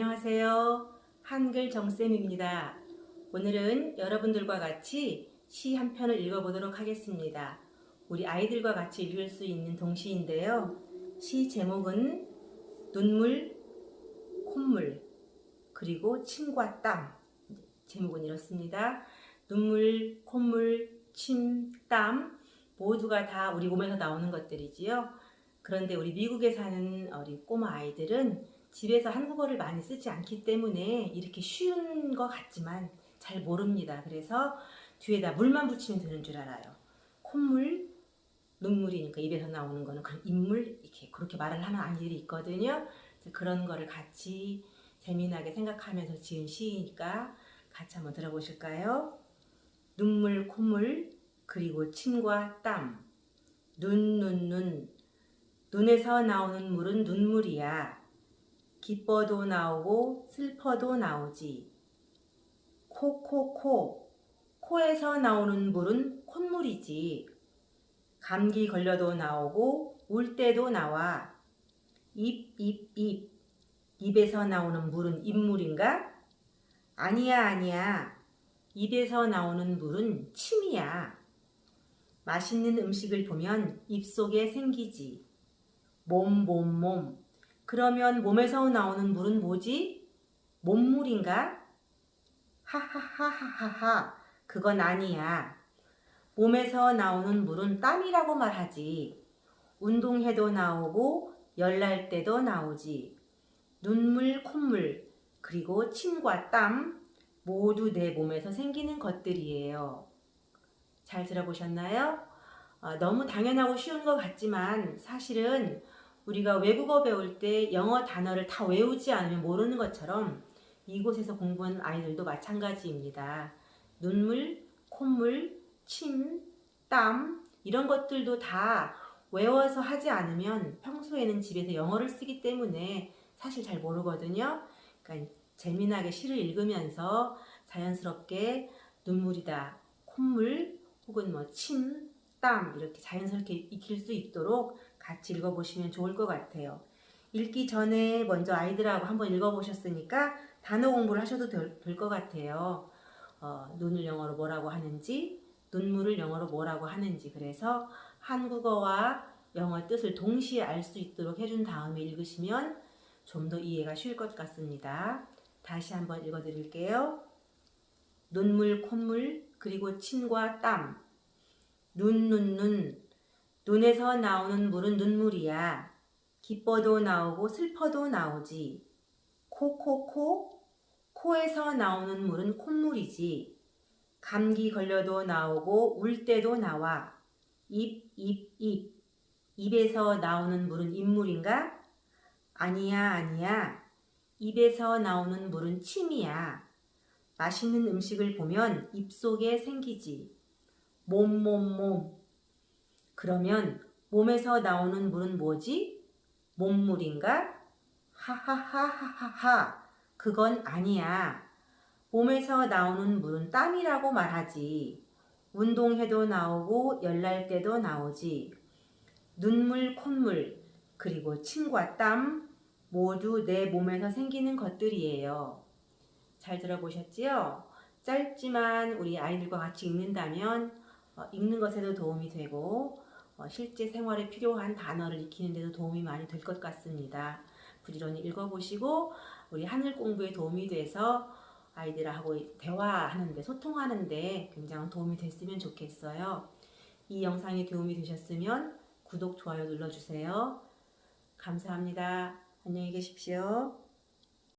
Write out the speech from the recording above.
안녕하세요. 한글 정쌤입니다. 오늘은 여러분들과 같이 시 한 편을 읽어보도록 하겠습니다. 우리 아이들과 같이 읽을 수 있는 동시인데요. 시 제목은 눈물, 콧물, 그리고 침과 땀. 제목은 이렇습니다. 눈물, 콧물, 침, 땀 모두가 다 우리 몸에서 나오는 것들이지요. 그런데 우리 미국에 사는 우리 꼬마 아이들은 집에서 한국어를 많이 쓰지 않기 때문에 이렇게 쉬운 것 같지만 잘 모릅니다. 그래서 뒤에다 물만 붙이면 되는 줄 알아요. 콧물, 눈물이니까 입에서 나오는 거는 그런 인물 이렇게 그렇게 말을 하는 아이들이 있거든요. 그런 거를 같이 재미나게 생각하면서 지은 시이니까 같이 한번 들어보실까요? 눈물, 콧물, 그리고 침과 땀. 눈, 눈, 눈. 눈에서 나오는 물은 눈물이야. 기뻐도 나오고 슬퍼도 나오지. 코, 코, 코. 코에서 나오는 물은 콧물이지. 감기 걸려도 나오고 울 때도 나와. 입, 입, 입. 입에서 나오는 물은 입물인가? 아니야, 아니야. 입에서 나오는 물은 침이야. 맛있는 음식을 보면 입속에 생기지. 몸, 몸, 몸. 그러면 몸에서 나오는 물은 뭐지? 몸물인가? 하하하하하하. 그건 아니야. 몸에서 나오는 물은 땀이라고 말하지. 운동해도 나오고 열날 때도 나오지. 눈물, 콧물, 그리고 침과 땀 모두 내 몸에서 생기는 것들이에요. 잘 들어보셨나요? 어, 너무 당연하고 쉬운 것 같지만 사실은 우리가 외국어 배울 때 영어 단어를 다 외우지 않으면 모르는 것처럼 이곳에서 공부한 아이들도 마찬가지입니다. 눈물, 콧물, 침, 땀 이런 것들도 다 외워서 하지 않으면 평소에는 집에서 영어를 쓰기 때문에 사실 잘 모르거든요. 그러니까 재미나게 시를 읽으면서 자연스럽게 눈물이다, 콧물 혹은 뭐 침, 땀 이렇게 자연스럽게 익힐 수 있도록 같이 읽어보시면 좋을 것 같아요. 읽기 전에 먼저 아이들하고 한번 읽어보셨으니까 단어 공부를 하셔도 될 것 같아요. 어, 눈을 영어로 뭐라고 하는지, 눈물을 영어로 뭐라고 하는지 그래서 한국어와 영어 뜻을 동시에 알 수 있도록 해준 다음에 읽으시면 좀 더 이해가 쉬울 것 같습니다. 다시 한번 읽어드릴게요. 눈물, 콧물, 그리고 침과 땀. 눈, 눈, 눈. 눈에서 나오는 물은 눈물이야. 기뻐도 나오고 슬퍼도 나오지. 코, 코, 코. 코에서 나오는 물은 콧물이지. 감기 걸려도 나오고 울 때도 나와. 입, 입, 입. 입에서 나오는 물은 입물인가? 아니야, 아니야. 입에서 나오는 물은 침이야. 맛있는 음식을 보면 입속에 생기지. 몸, 몸, 몸. 그러면 몸에서 나오는 물은 뭐지? 몸물인가? 하하하하하하. 그건 아니야. 몸에서 나오는 물은 땀이라고 말하지. 운동해도 나오고 열날 때도 나오지. 눈물, 콧물, 그리고 침과 땀 모두 내 몸에서 생기는 것들이에요. 잘 들어보셨지요? 짧지만 우리 아이들과 같이 읽는다면 어, 읽는 것에도 도움이 되고 어, 실제 생활에 필요한 단어를 익히는 데도 도움이 많이 될 것 같습니다. 부지런히 읽어보시고 우리 하늘 공부에 도움이 돼서 아이들하고 대화하는데 소통하는데 굉장히 도움이 됐으면 좋겠어요. 이 영상이 도움이 되셨으면 구독, 좋아요 눌러주세요. 감사합니다. 안녕히 계십시오.